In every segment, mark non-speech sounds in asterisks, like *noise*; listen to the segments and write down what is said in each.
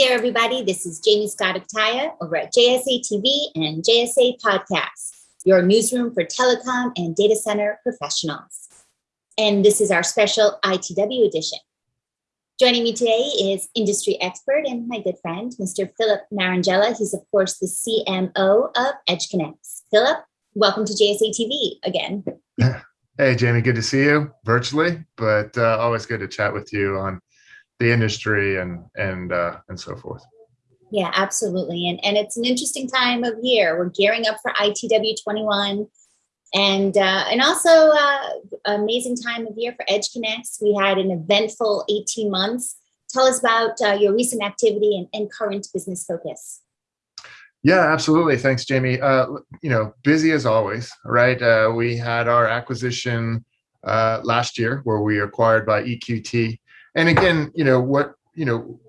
there, everybody. This is Jamie Scott Octaya over at JSA TV and JSA Podcasts, your newsroom for telecom and data center professionals. And this is our special ITW edition. Joining me today is industry expert and my good friend, Mr. Philip Marangella. He's, of course, the CMO of EdgeConneX. Philip, welcome to JSA TV again. *laughs* Hey, Jamie, good to see you virtually, but uh, always good to chat with you on the industry and and uh, and so forth. Yeah, absolutely. And and it's an interesting time of year. We're gearing up for ITW 21 and uh, and also uh, amazing time of year for EdgeConneX. We had an eventful 18 months. Tell us about uh, your recent activity and, and current business focus. Yeah, absolutely. Thanks, Jamie. Uh, you know, busy as always, right? Uh, we had our acquisition uh, last year where we acquired by EQT and again, you know, what, you know,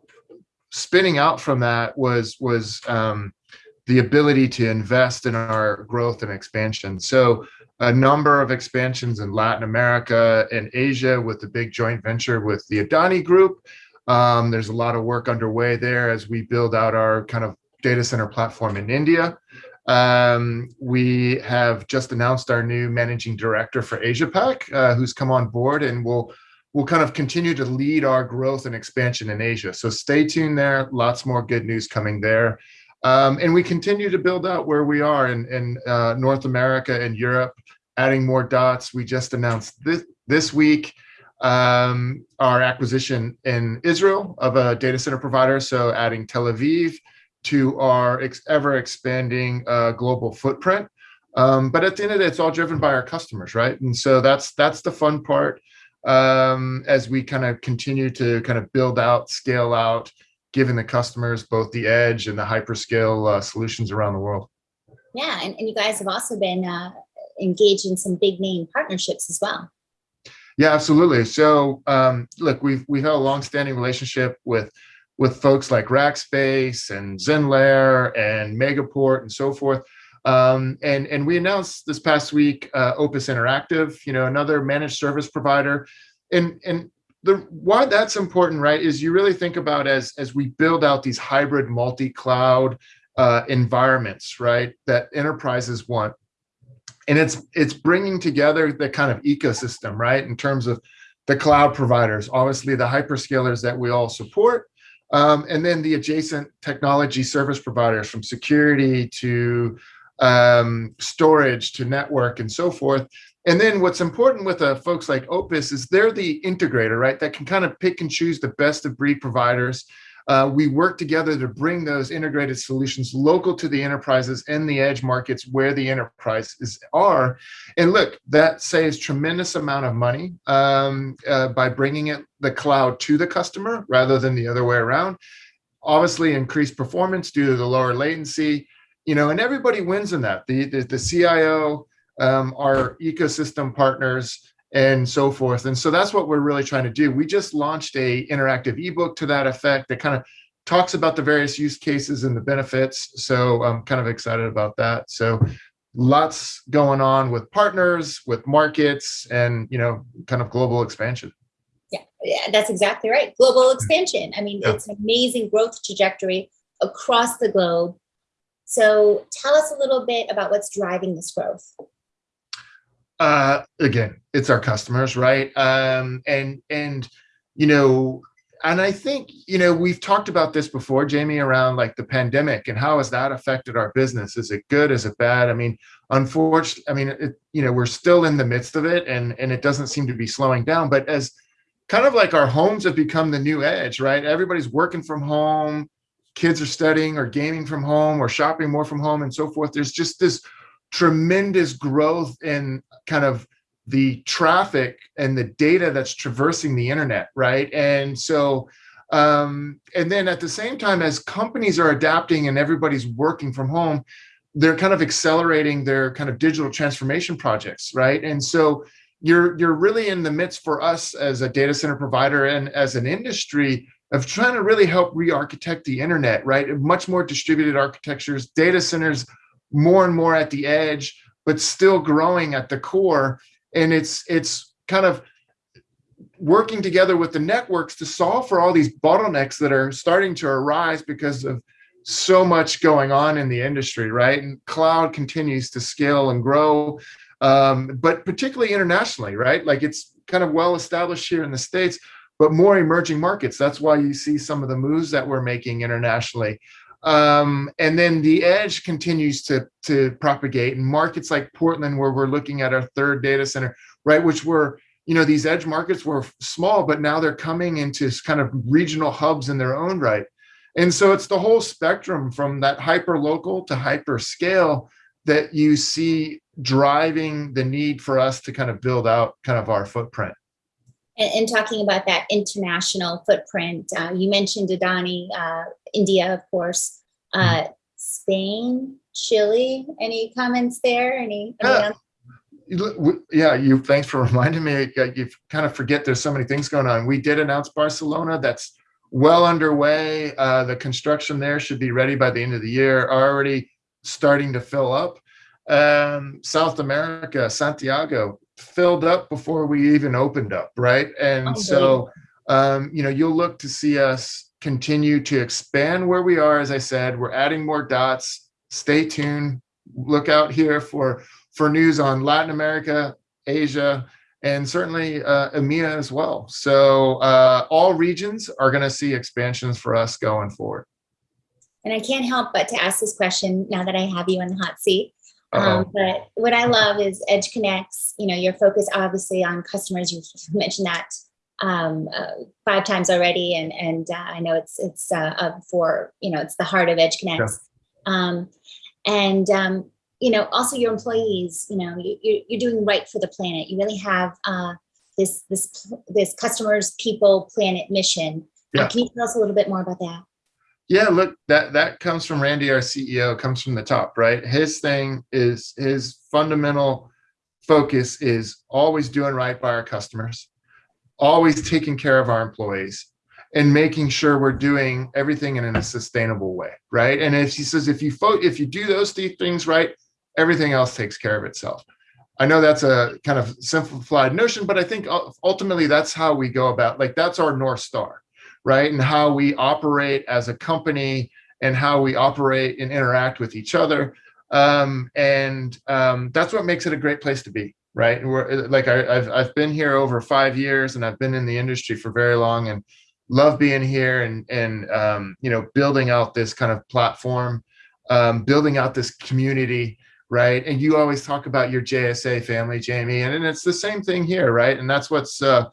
spinning out from that was, was um, the ability to invest in our growth and expansion. So a number of expansions in Latin America and Asia with the big joint venture with the Adani Group. Um, there's a lot of work underway there as we build out our kind of data center platform in India. Um, we have just announced our new managing director for Asia Pac, uh, who's come on board and will will kind of continue to lead our growth and expansion in Asia. So stay tuned there. Lots more good news coming there. Um, and we continue to build out where we are in, in uh, North America and Europe, adding more dots. We just announced this, this week um, our acquisition in Israel of a data center provider. So adding Tel Aviv to our ex ever expanding uh, global footprint. Um, but at the end of the day, it's all driven by our customers, right? And so that's that's the fun part um, as we kind of continue to kind of build out, scale out, giving the customers both the edge and the hyperscale uh, solutions around the world. Yeah, and, and you guys have also been uh, engaged in some big name partnerships as well. Yeah, absolutely. So um, look, we've we've had a long-standing relationship with with folks like Rackspace and Zenlayer and Megaport and so forth. Um, and, and we announced this past week, uh, Opus Interactive, you know, another managed service provider. And, and the why that's important, right, is you really think about as, as we build out these hybrid multi-cloud uh, environments, right, that enterprises want. And it's it's bringing together the kind of ecosystem, right, in terms of the cloud providers, obviously the hyperscalers that we all support, um, and then the adjacent technology service providers from security to um, storage to network and so forth. And then what's important with uh, folks like Opus is they're the integrator, right? That can kind of pick and choose the best of breed providers. Uh, we work together to bring those integrated solutions local to the enterprises and the edge markets where the enterprises are. And look, that saves tremendous amount of money um, uh, by bringing it the cloud to the customer rather than the other way around. Obviously increased performance due to the lower latency, you know, and everybody wins in that. The the, the CIO, um, our ecosystem partners, and so forth. And so that's what we're really trying to do. We just launched a interactive ebook to that effect that kind of talks about the various use cases and the benefits. So I'm kind of excited about that. So lots going on with partners, with markets, and you know, kind of global expansion. Yeah, yeah that's exactly right. Global expansion. I mean, yeah. it's an amazing growth trajectory across the globe. So tell us a little bit about what's driving this growth. Uh, again, it's our customers, right? Um, and and you know, and I think you know we've talked about this before, Jamie, around like the pandemic and how has that affected our business? Is it good? Is it bad? I mean, unfortunately, I mean, it, you know, we're still in the midst of it, and and it doesn't seem to be slowing down. But as kind of like our homes have become the new edge, right? Everybody's working from home kids are studying or gaming from home or shopping more from home and so forth. There's just this tremendous growth in kind of the traffic and the data that's traversing the internet, right? And so, um, and then at the same time as companies are adapting and everybody's working from home, they're kind of accelerating their kind of digital transformation projects, right? And so you're you're really in the midst for us as a data center provider and as an industry of trying to really help re-architect the internet, right? Much more distributed architectures, data centers more and more at the edge, but still growing at the core. And it's it's kind of working together with the networks to solve for all these bottlenecks that are starting to arise because of so much going on in the industry, right? And cloud continues to scale and grow, um, but particularly internationally, right? Like it's kind of well established here in the States, but more emerging markets. That's why you see some of the moves that we're making internationally. Um, and then the edge continues to, to propagate in markets like Portland, where we're looking at our third data center, right? Which were, you know, these edge markets were small, but now they're coming into kind of regional hubs in their own right. And so it's the whole spectrum from that hyper local to hyper scale that you see driving the need for us to kind of build out kind of our footprint. And, and talking about that international footprint, uh, you mentioned Adani, uh, India, of course, uh, mm. Spain, Chile. Any comments there? Any? Yeah. yeah, you. Thanks for *laughs* reminding me. You kind of forget there's so many things going on. We did announce Barcelona. That's well underway. Uh, the construction there should be ready by the end of the year. Already starting to fill up. Um, South America, Santiago, filled up before we even opened up, right? And so, um, you know, you'll look to see us continue to expand where we are. As I said, we're adding more dots. Stay tuned. Look out here for for news on Latin America, Asia, and certainly uh, EMEA as well. So uh, all regions are going to see expansions for us going forward. And I can't help but to ask this question now that I have you in the hot seat. Um, but what I love is EdgeConneX, you know, your focus obviously on customers. You've *laughs* mentioned that um, uh, five times already. And, and uh, I know it's, it's uh, for, you know, it's the heart of EdgeConneX. Yeah. Um, and, um, you know, also your employees, you know, you, you're doing right for the planet. You really have uh, this, this, this customers, people, planet mission. Uh, yeah. can you tell us a little bit more about that? Yeah, look, that that comes from Randy, our CEO, comes from the top, right? His thing is his fundamental focus is always doing right by our customers, always taking care of our employees, and making sure we're doing everything in a sustainable way, right? And if he says if you if you do those three things right, everything else takes care of itself. I know that's a kind of simplified notion, but I think ultimately that's how we go about like that's our north star right? And how we operate as a company and how we operate and interact with each other. Um, and um, that's what makes it a great place to be, right? We're, like I, have I've been here over five years and I've been in the industry for very long and love being here and, and um, you know, building out this kind of platform, um, building out this community, right? And you always talk about your JSA family, Jamie, and, and it's the same thing here, right? And that's what's uh,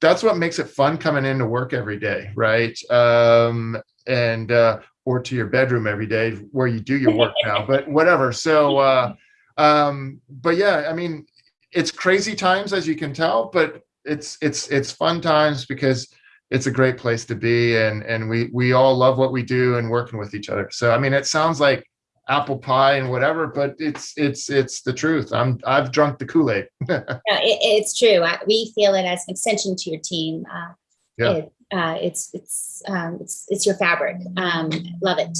that's what makes it fun coming into work every day, right? Um, and uh, or to your bedroom every day where you do your work *laughs* now, but whatever. So, uh, um, but yeah, I mean, it's crazy times as you can tell, but it's it's it's fun times because it's a great place to be, and and we we all love what we do and working with each other. So, I mean, it sounds like apple pie and whatever, but it's it's it's the truth. I'm I've drunk the Kool Aid. *laughs* no, it, it's true. I, we feel it as an extension to your team. Uh, yeah. It, uh, it's it's um, it's it's your fabric. Um, love it.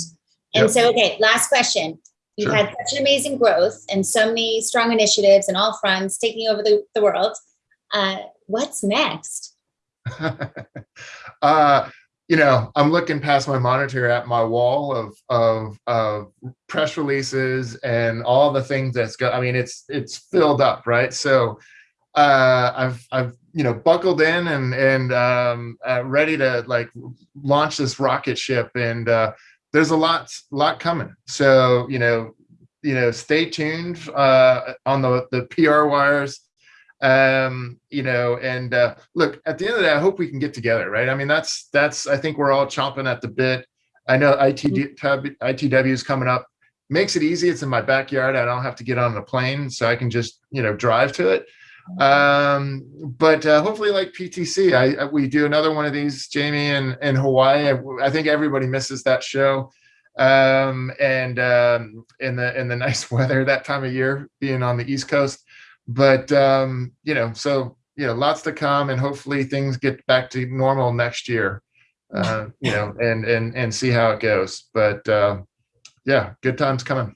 And yep. so, okay, last question. You've sure. had such an amazing growth and so many strong initiatives and all fronts taking over the, the world. Uh, what's next? *laughs* uh, you know, I'm looking past my monitor at my wall of of, of press releases and all the things that's got. I mean, it's it's filled up, right? So uh, I've I've you know buckled in and and um, uh, ready to like launch this rocket ship, and uh, there's a lot lot coming. So you know you know stay tuned uh, on the the PR wires um you know and uh look at the end of the day i hope we can get together right? I mean that's that's i think we're all chomping at the bit. I know itw itw is coming up. Makes it easy. It's in my backyard. I don't have to get on the plane so i can just you know drive to it. Um but uh, hopefully like ptc I, I, we do another one of these jamie in in hawaii. I, I think everybody misses that show. Um and um in the in the *laughs* nice weather that time of year being on the east coast but um, you know, so you know, lots to come, and hopefully things get back to normal next year. Uh, you know, *laughs* and and and see how it goes. But uh, yeah, good times coming.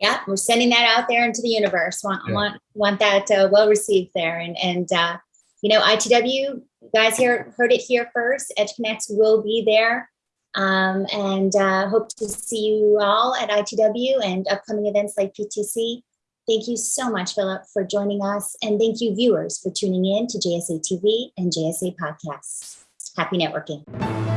Yeah, we're sending that out there into the universe. Want yeah. want want that uh, well received there, and and uh, you know, ITW You guys here heard it here first. EdgeConneX will be there. Um, and uh, hope to see you all at ITW and upcoming events like PTC. Thank you so much, Philip, for joining us. And thank you, viewers, for tuning in to JSA TV and JSA Podcasts. Happy networking.